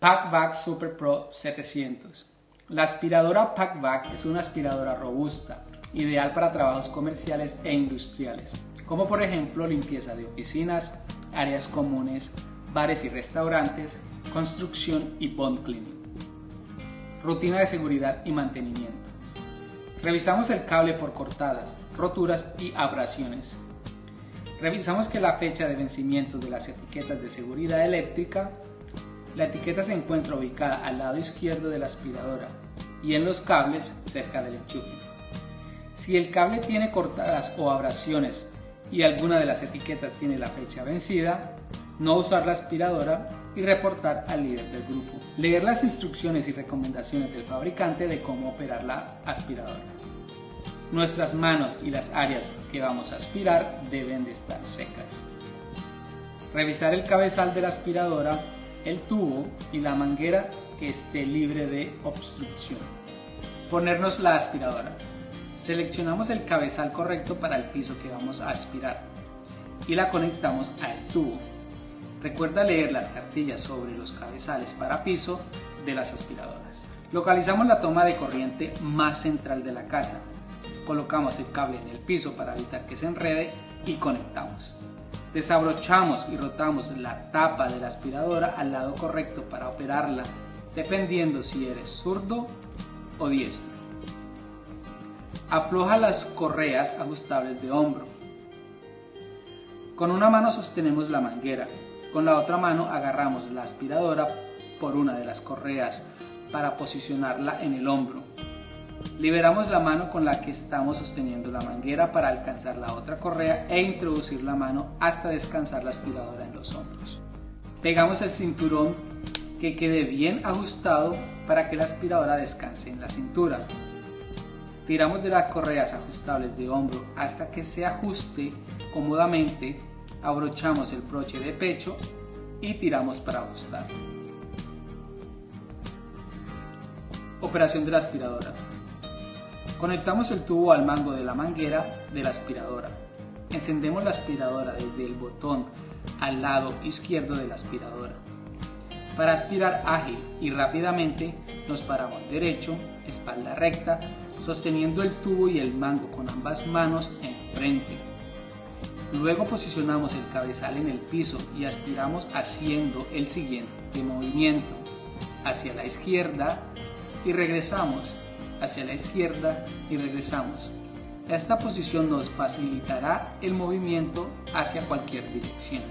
PackVac Super Pro 700. La aspiradora PackVac es una aspiradora robusta, ideal para trabajos comerciales e industriales, como por ejemplo limpieza de oficinas, áreas comunes, bares y restaurantes, construcción y bond cleaning. Rutina de seguridad y mantenimiento. Revisamos el cable por cortadas, roturas y abrasiones. Revisamos que la fecha de vencimiento de las etiquetas de seguridad eléctrica la etiqueta se encuentra ubicada al lado izquierdo de la aspiradora y en los cables cerca del enchufe. Si el cable tiene cortadas o abrasiones y alguna de las etiquetas tiene la fecha vencida, no usar la aspiradora y reportar al líder del grupo. Leer las instrucciones y recomendaciones del fabricante de cómo operar la aspiradora. Nuestras manos y las áreas que vamos a aspirar deben de estar secas. Revisar el cabezal de la aspiradora el tubo y la manguera que esté libre de obstrucción. Ponernos la aspiradora. Seleccionamos el cabezal correcto para el piso que vamos a aspirar y la conectamos al tubo. Recuerda leer las cartillas sobre los cabezales para piso de las aspiradoras. Localizamos la toma de corriente más central de la casa. Colocamos el cable en el piso para evitar que se enrede y conectamos. Desabrochamos y rotamos la tapa de la aspiradora al lado correcto para operarla, dependiendo si eres zurdo o diestro. Afloja las correas ajustables de hombro. Con una mano sostenemos la manguera, con la otra mano agarramos la aspiradora por una de las correas para posicionarla en el hombro. Liberamos la mano con la que estamos sosteniendo la manguera para alcanzar la otra correa e introducir la mano hasta descansar la aspiradora en los hombros. Pegamos el cinturón que quede bien ajustado para que la aspiradora descanse en la cintura. Tiramos de las correas ajustables de hombro hasta que se ajuste cómodamente, abrochamos el broche de pecho y tiramos para ajustar. Operación de la aspiradora. Conectamos el tubo al mango de la manguera de la aspiradora. Encendemos la aspiradora desde el botón al lado izquierdo de la aspiradora. Para aspirar ágil y rápidamente nos paramos derecho, espalda recta, sosteniendo el tubo y el mango con ambas manos enfrente. Luego posicionamos el cabezal en el piso y aspiramos haciendo el siguiente movimiento hacia la izquierda y regresamos hacia la izquierda y regresamos. Esta posición nos facilitará el movimiento hacia cualquier dirección.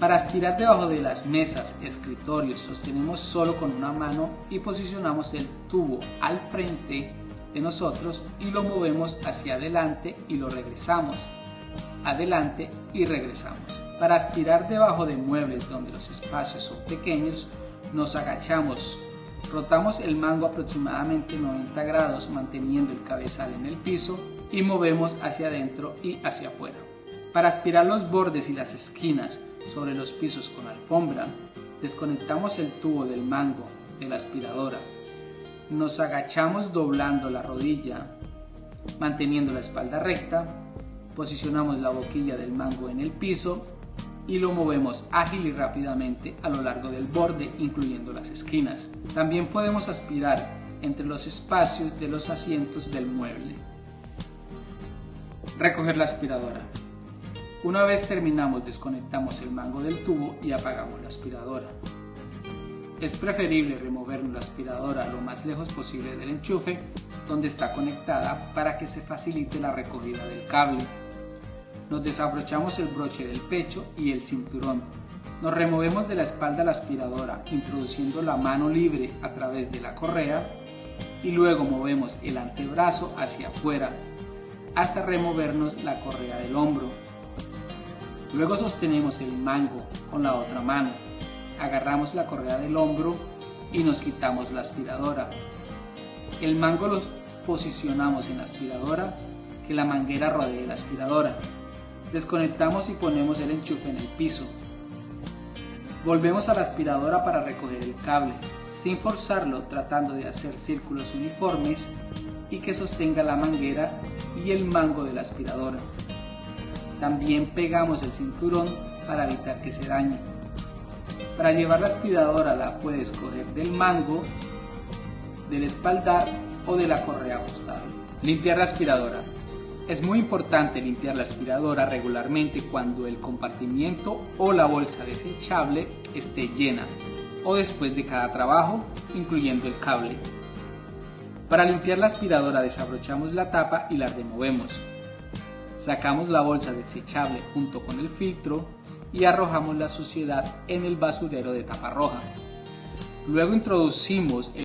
Para aspirar debajo de las mesas, escritorios, sostenemos solo con una mano y posicionamos el tubo al frente de nosotros y lo movemos hacia adelante y lo regresamos. Adelante y regresamos. Para aspirar debajo de muebles donde los espacios son pequeños, nos agachamos Rotamos el mango aproximadamente 90 grados manteniendo el cabezal en el piso y movemos hacia adentro y hacia afuera. Para aspirar los bordes y las esquinas sobre los pisos con alfombra, desconectamos el tubo del mango de la aspiradora. Nos agachamos doblando la rodilla, manteniendo la espalda recta, posicionamos la boquilla del mango en el piso y lo movemos ágil y rápidamente a lo largo del borde, incluyendo las esquinas. También podemos aspirar entre los espacios de los asientos del mueble. Recoger la aspiradora. Una vez terminamos, desconectamos el mango del tubo y apagamos la aspiradora. Es preferible remover la aspiradora lo más lejos posible del enchufe donde está conectada para que se facilite la recogida del cable. Nos desabrochamos el broche del pecho y el cinturón. Nos removemos de la espalda la aspiradora, introduciendo la mano libre a través de la correa y luego movemos el antebrazo hacia afuera hasta removernos la correa del hombro. Luego sostenemos el mango con la otra mano, agarramos la correa del hombro y nos quitamos la aspiradora. El mango lo posicionamos en la aspiradora, que la manguera rodee la aspiradora. Desconectamos y ponemos el enchufe en el piso. Volvemos a la aspiradora para recoger el cable, sin forzarlo tratando de hacer círculos uniformes y que sostenga la manguera y el mango de la aspiradora. También pegamos el cinturón para evitar que se dañe. Para llevar la aspiradora la puedes coger del mango, del espaldar o de la correa ajustable. Limpiar la aspiradora. Es muy importante limpiar la aspiradora regularmente cuando el compartimiento o la bolsa desechable esté llena o después de cada trabajo, incluyendo el cable. Para limpiar la aspiradora desabrochamos la tapa y la removemos. Sacamos la bolsa desechable junto con el filtro y arrojamos la suciedad en el basurero de tapa roja. Luego introducimos el